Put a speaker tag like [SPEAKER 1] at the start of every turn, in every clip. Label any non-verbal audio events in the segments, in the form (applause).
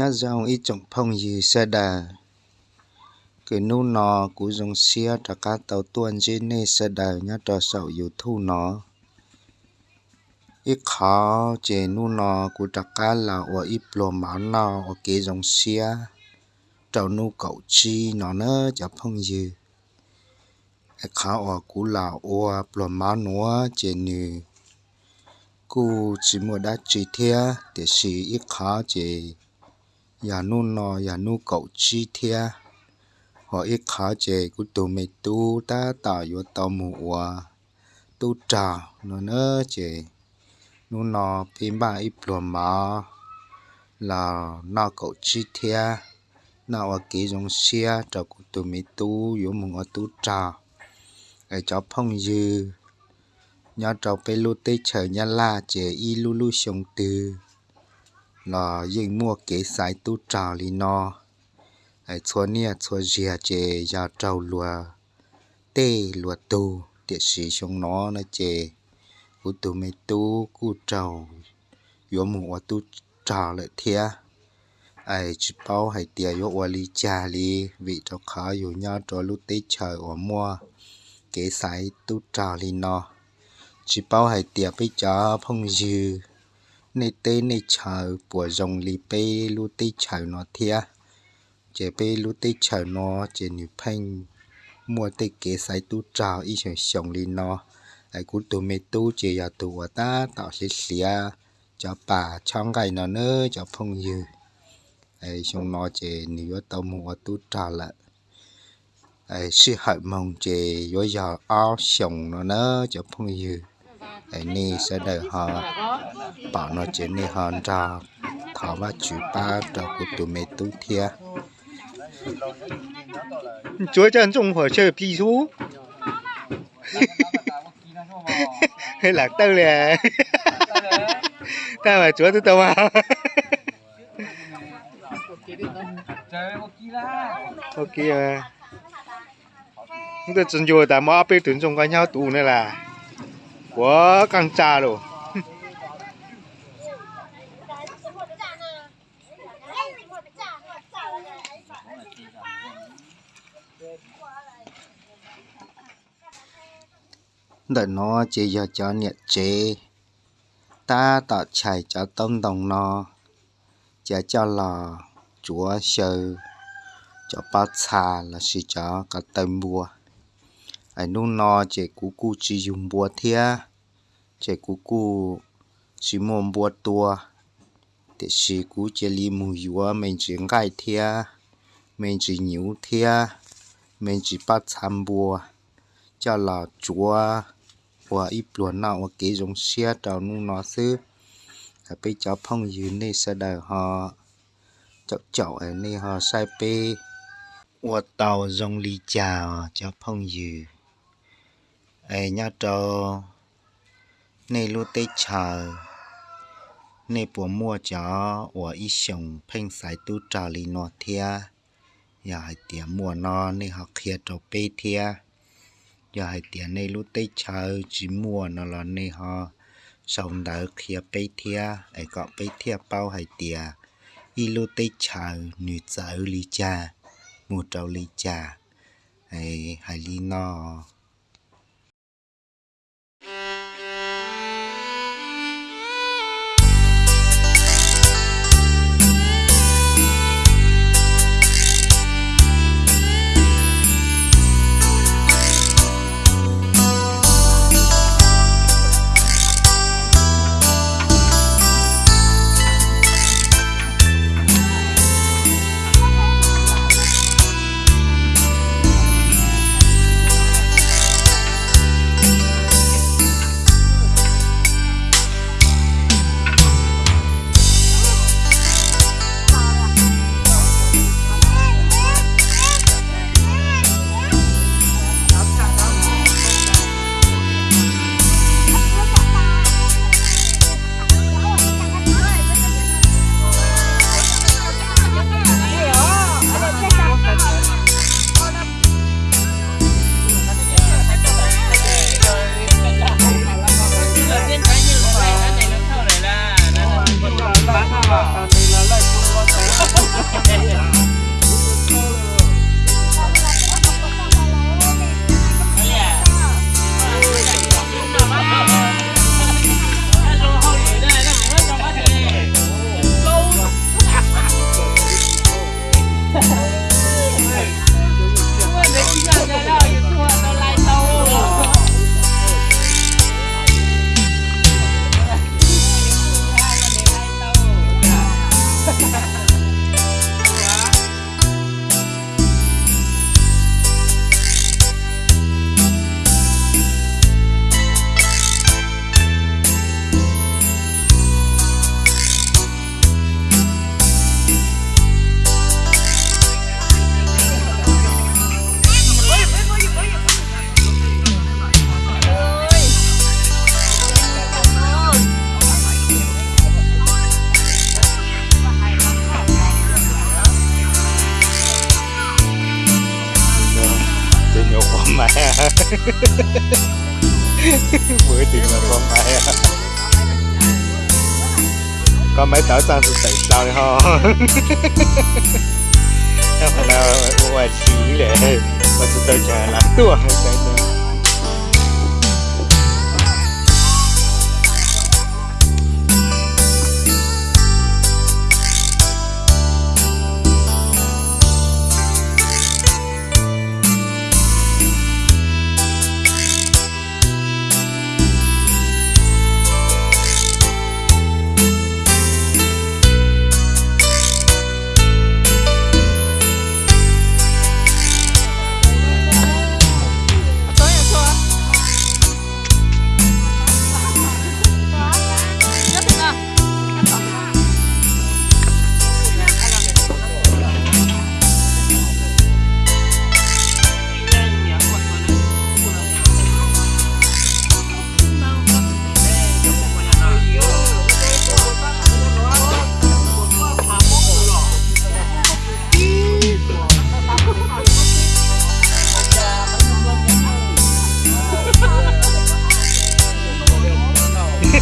[SPEAKER 1] nhá, dòng ít chồng phong gì xe đà. Cái nu nọ cú dòng xe trả cá tàu tuần trên nê xe đà nhá, trò sầu yêu thu nó. Ít khó chế nu nọ cú trả cá là ở ít lò máu nọ ở cái dòng xe trâu nu cậu chi nó nữa chả phong gì. Khó ở cú là ở lò máu nữa chế nữ cú chỉ mua đá chỉ thế để xì ít khó chế ya nu no ya nu cậu chi thia họ ít khó chế của tụi mày tu ta tạo vô tàu mùa tu trà nó nơ chế nu nọ phim ba ít lùa mà là nó cậu chi thia nó ở kỹ trong xe cho của tụi mày tu vô mùng ở tu trà ở cho phong dư nhà cháu phải lưu tê chờ nhà la chế y lu lu sống từ là yên mua kế sai tu trào li nó ai chua nia, chua dìa chè ya trâu lùa. Tê lùa tu tiệt sĩ trong nó nó chè. Cú tu mê tu cú trâu. Yo mù wa tu trào lại thia. Ai chỉ bao hay tiệt yo wa lì cha lì vị cho khá yo nhau cho lúc tê trời ở mua. Kế sai tu trào li nó chỉ bao hay tiệt bây giờ phong dư nè tê nè chờ bùa dòng lì bê lu tê chờ nó thia chế bê lu tê chờ nó chế nữ phanh mua tê kế sai tu trào y chẳng sống lì nó. Ai cú tu mê tu chế ya tu ta tạo sẽ xìa. Cho bà trong ngày nó nữa cho phong dư. Ai xong nó chế nữ tàu mua tu trào lại ai sư hại mong chế yo giờ áo sống nó nữa cho phong dư ai ni sẽ đợi họ. Bảo nó chỉ ni họ ra. Thọ và chú ba cho của tụi mẹ tu thia.
[SPEAKER 2] Chúa chân trong phải chơi pi số hay là tao lè. (laughs) Ta mà chúa tôi tao mà ok mà. Chúng ta chân vô ta mà bên tuyển trong cái nhau tù này là quá căng trà rồi (laughs)
[SPEAKER 1] đợi nó chỉ giờ cho nhiệt chế. Ta tạo chạy cho tông đồng nó chỉ cho là chúa sơ. Cho bát xa là chỉ cho cả tâm bùa ai nung nó chỉ cú cú chỉ dùng bùa thia chỉ cú cú chỉ muốn bùa tua để chỉ cú chỉ li mù yua mình chỉ gai thia mình chỉ nhíu thia mình chỉ bắt tham bùa cho là chúa và ít luôn nào cái giống xe trào nu nó xứ bây cháu phong dư này sẽ đợi họ cháu cháu ở này họ sai bê và tàu dòng ly chào cháu phong dư ai nhá trâu nay lu tê chờ. Nay bùa mua chó và y sông phanh sai tu trà lì nọ thia. Giờ hai tiền mua nó nay học kia trò bê thia. Giờ hai tiền nay lu tê chờ, chỉ mua nó là nay họ xong đỡ kia bê thia. Ai có bê thia bao hai tiền y lu tê chờ nữ giờ lý cha. Mua trâu lý cha. Ai hai lý nó bữa tiền là con mẹ. Con mấy tớ sang tụi tẩy sao đi ho. Em phải nào ngoài xí lệ mà tụi tôi chờ lắm tua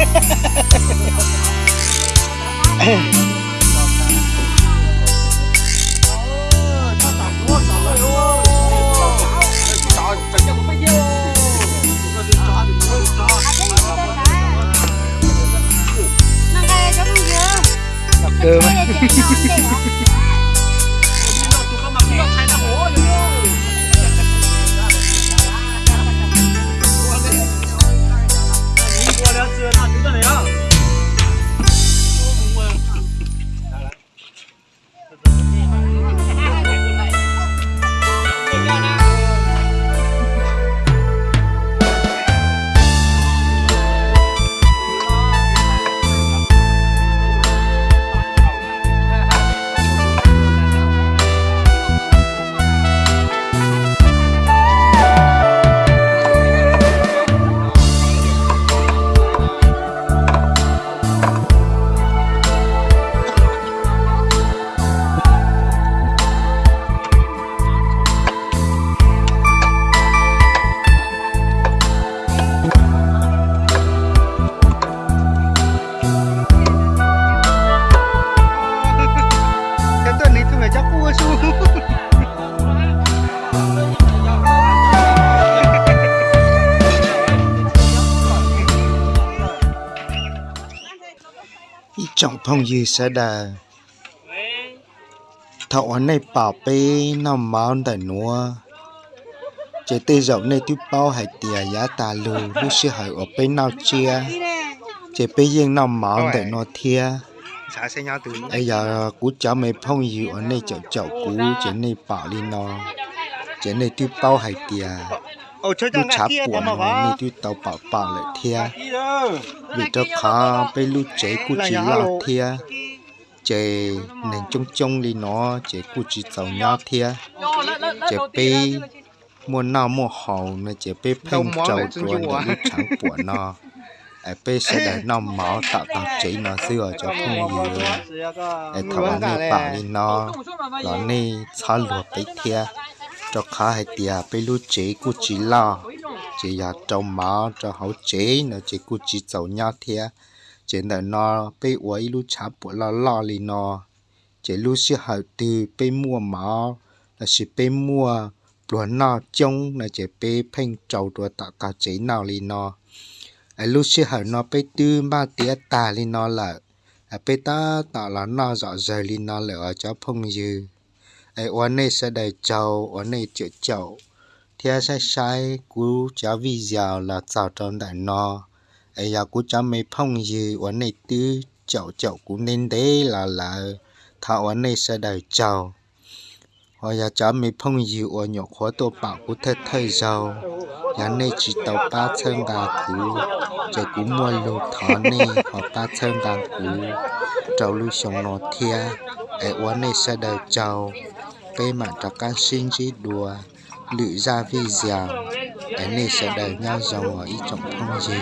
[SPEAKER 1] (laughs) cơm trọng phong dư sẽ đà? Thọ này bảo bê nó máu tại nua chế tê dậu này tiếp bao hải tìa giá tà lù lúc xưa hải ở bên nào chia. Chế bê riêng nó máu tại nó thia. Ấy giờ, cú cháu mày phong dư ở này chậu chậu cú, chế này bảo đi nó. Chế này tiếp bao hải tìa lúc chả buồn nó tu tàu bảo bảo lại thia. Vì cho khó bây lúc chế cú chỉ lo thia. Chế nên chung chung đi nó chế cú chỉ tàu nhau thia. Chế bây muốn nào mua hậu nó chế bây phèn trâu tuần để lúc chẳng buồn nó. Ai bây sẽ để nó máu tạo tạo chế nó xưa cho không nhiều. ai thằng anh này bảo đi nó. Nó này xả lụa bấy thia cho khá hay tiệt bây lúc chế cú chỉ lo. Chỉ ya trong má, cho hậu chế nó chỉ cú chỉ giàu nhau thia chỉ là nó bây uống lúc chả bộ lo lo li nó chỉ lúc sẽ hậu từ bây mua má là chỉ bây mua luôn nó trông là chỉ bây phanh trâu đùa tạo cả chế nào li nó ai lúc sẽ hậu nó bây tư ba tía ta li nó là ai bây ta tạo là nó rõ rời li nó lỡ cho phong dư ai, oan này sẽ đầy trâu oan này chữa chậu thia sai sai, cú cháu vi giàu là chào trong đại no ai giờ cú cháu mấy phong gì, oan này tư chậu chậu cũng nên đấy là là. Thảo oan này sẽ đầy trâu hoặc ya cháu mấy phong gì, oan nhỏ khó tổ bảo cú thật thời giàu nhà này chỉ tàu ba chân gà cú chỉ cú mua lô thọ này hoặc ba chân gà cú. Trâu lưu sống nó thia. Ai, oan này sẽ đầy trâu cây mà cho can sinh chỉ đùa lự ra vi dèo. Cái này sẽ đẩy nhau dòng ở ý trọng không gì.